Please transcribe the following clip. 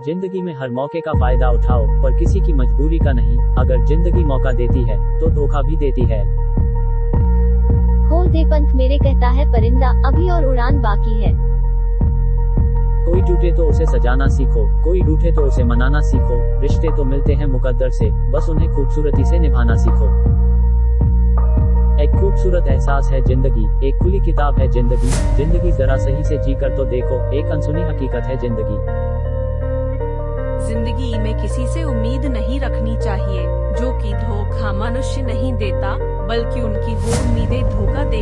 ज़िंदगी में हर मौके का फ़ायदा उठाओ पर किसी की मजबूरी का नहीं। अगर ज़िंदगी मौका देती है तो धोखा भी देती है। खोल दे पंख मेरे कहता है परिंदा अभी और उड़ान बाकी है। कोई टूटे तो उसे सजाना सीखो कोई रूठे तो उसे मनाना सीखो। रिश्ते तो मिलते हैं मुकद्दर से बस उन्हें खूबसूरती से निभाना सीखो। एक खूबसूरत एहसास है ज़िंदगी एक खुली किताब है ज़िंदगी। ज़िंदगी जरा सही से जी कर तो देखो एक अनसुनी हकीकत है ज़िंदगी। ज़िंदगी में किसी से उम्मीद नहीं रखनी चाहिए, जो कि धोखा मनुष्य नहीं देता, बल्कि उनकी वो उम्मीदें धोखा देती